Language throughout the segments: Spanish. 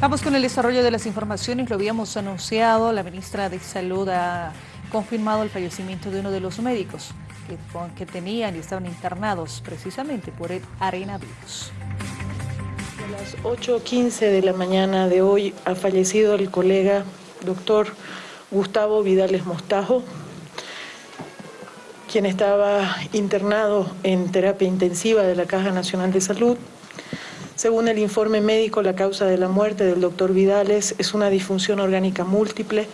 Vamos con el desarrollo de las informaciones, lo habíamos anunciado, la ministra de Salud ha confirmado el fallecimiento de uno de los médicos que, tenían y estaban internados precisamente por el arenavirus. A las 8.15 de la mañana de hoy ha fallecido el colega doctor Gustavo Vidales Mostajo, quien estaba internado en terapia intensiva de la Caja Nacional de Salud. Según el informe médico, la causa de la muerte del doctor Vidales es una disfunción orgánica múltiple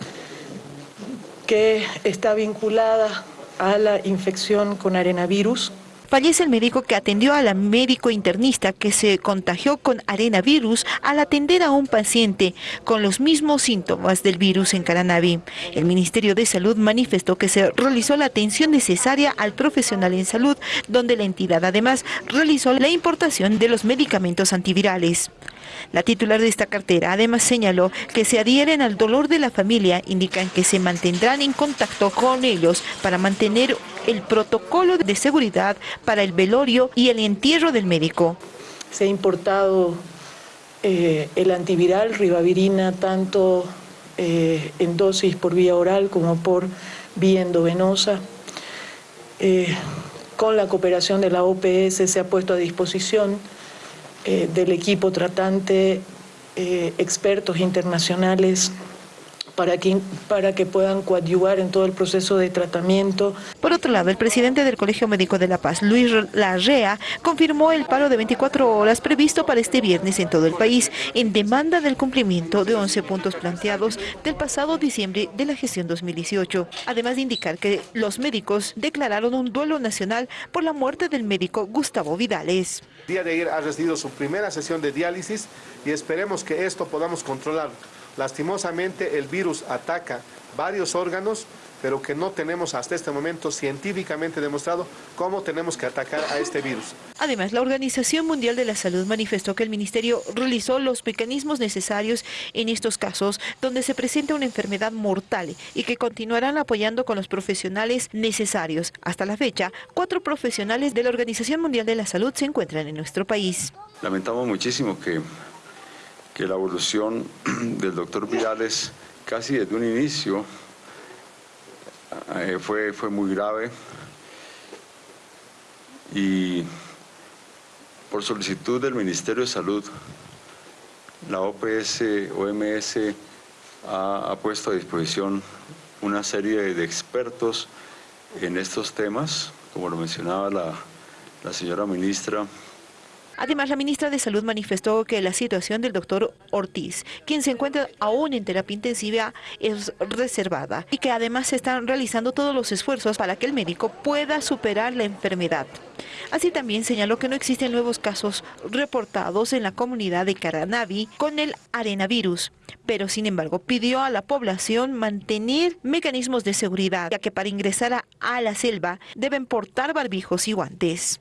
que está vinculada a la infección con arenavirus, Fallece el médico que atendió a la médico internista que se contagió con arenavirus al atender a un paciente con los mismos síntomas del virus en Caranavi. El Ministerio de Salud manifestó que se realizó la atención necesaria al profesional en salud, donde la entidad además realizó la importación de los medicamentos antivirales. La titular de esta cartera además señaló que se adhieren al dolor de la familia, indican que se mantendrán en contacto con ellos para mantener el protocolo de seguridad para el velorio y el entierro del médico. Se ha importado eh, el antiviral, ribavirina, tanto eh, en dosis por vía oral como por vía endovenosa. Eh, con la cooperación de la OPS se ha puesto a disposición del equipo tratante expertos internacionales para que, para que puedan coadyuvar en todo el proceso de tratamiento. Por otro lado, el presidente del Colegio Médico de La Paz, Luis Larrea, confirmó el paro de 24 horas previsto para este viernes en todo el país, en demanda del cumplimiento de 11 puntos planteados del pasado diciembre de la gestión 2018. Además de indicar que los médicos declararon un duelo nacional por la muerte del médico Gustavo Vidales. El día de ayer ha recibido su primera sesión de diálisis y esperemos que esto podamos controlar. Lastimosamente el virus ataca varios órganos, pero que no tenemos hasta este momento científicamente demostrado cómo tenemos que atacar a este virus. Además, la Organización Mundial de la Salud manifestó que el Ministerio realizó los mecanismos necesarios en estos casos donde se presenta una enfermedad mortal y que continuarán apoyando con los profesionales necesarios. Hasta la fecha, cuatro profesionales de la Organización Mundial de la Salud se encuentran en nuestro país. Lamentamos muchísimo que que la evolución del doctor Vidales casi desde un inicio eh, fue, fue muy grave. Y por solicitud del Ministerio de Salud, la OPS, OMS ha, puesto a disposición una serie de expertos en estos temas, como lo mencionaba la, la señora ministra, Además, la ministra de Salud manifestó que la situación del doctor Ortiz, quien se encuentra aún en terapia intensiva, es reservada y que además se están realizando todos los esfuerzos para que el médico pueda superar la enfermedad. Así también señaló que no existen nuevos casos reportados en la comunidad de Caranavi con el arenavirus, pero sin embargo pidió a la población mantener mecanismos de seguridad, ya que para ingresar a, a la selva deben portar barbijos y guantes.